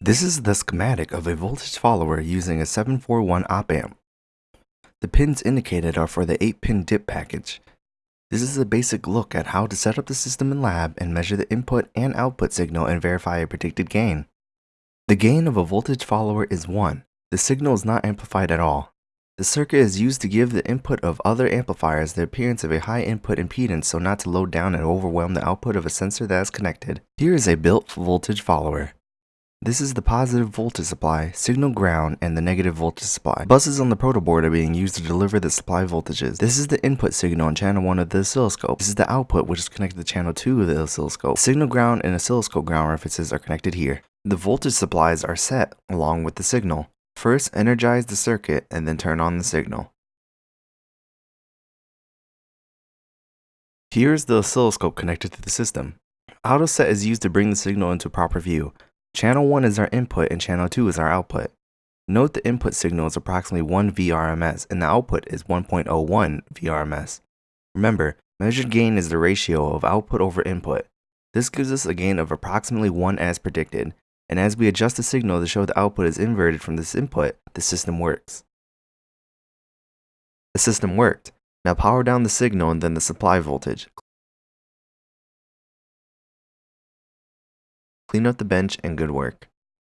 This is the schematic of a voltage follower using a 741 op amp. The pins indicated are for the 8-pin DIP package. This is a basic look at how to set up the system in lab and measure the input and output signal and verify a predicted gain. The gain of a voltage follower is 1. The signal is not amplified at all. The circuit is used to give the input of other amplifiers the appearance of a high input impedance so not to load down and overwhelm the output of a sensor that is connected. Here is a built voltage follower. This is the positive voltage supply, signal ground, and the negative voltage supply. Buses on the protoboard are being used to deliver the supply voltages. This is the input signal on channel 1 of the oscilloscope. This is the output which is connected to channel 2 of the oscilloscope. Signal ground and oscilloscope ground references are connected here. The voltage supplies are set along with the signal. First energize the circuit and then turn on the signal. Here is the oscilloscope connected to the system. Auto set is used to bring the signal into proper view. Channel 1 is our input and channel 2 is our output. Note the input signal is approximately 1 VRMS and the output is 1.01 VRMS. Remember, measured gain is the ratio of output over input. This gives us a gain of approximately 1 as predicted, and as we adjust the signal to show the output is inverted from this input, the system works. The system worked. Now power down the signal and then the supply voltage. Clean up the bench and good work.